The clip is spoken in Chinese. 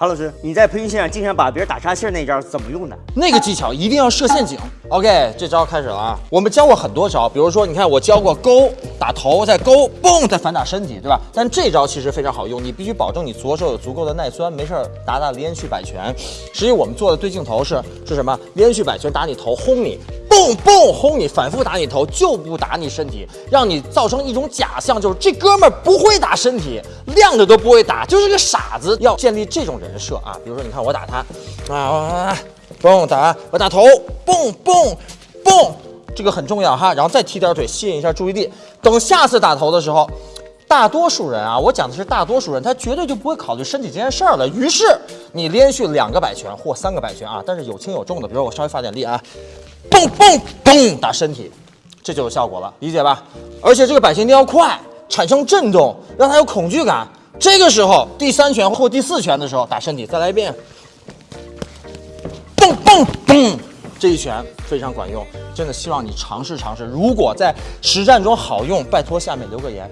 韩老师，你在培训现场经常把别人打岔气儿那招怎么用的？那个技巧一定要设陷阱。OK，这招开始了啊！我们教过很多招，比如说，你看我教过勾打头，再勾，嘣，再反打身体，对吧？但这招其实非常好用，你必须保证你左手有足够的耐酸，没事儿打打连续摆拳。实际我们做的对镜头是是什么？连续摆拳打你头，轰你，嘣嘣轰你，反复打你头，就不打你身体，让你造成一种假象，就是这哥们儿不会打身体，亮的都不会打，就是个傻子。要建立这种人设啊！比如说，你看我打他，啊，嘣打，我打头，嘣嘣嘣，这个很重要哈。然后再踢点腿，吸引一下注意力。等下次打头的时候，大多数人啊，我讲的是大多数人，他绝对就不会考虑身体这件事儿了。于是你连续两个摆拳或三个摆拳啊，但是有轻有重的，比如我稍微发点力啊，嘣嘣嘣打身体，这就有效果了，理解吧？而且这个摆拳一定要快，产生震动，让他有恐惧感。这个时候第三拳或第四拳的时候打身体，再来一遍，嘣嘣嘣，这一拳非常管用，真的希望你尝试尝试。如果在实战中好用，拜托下面留个言，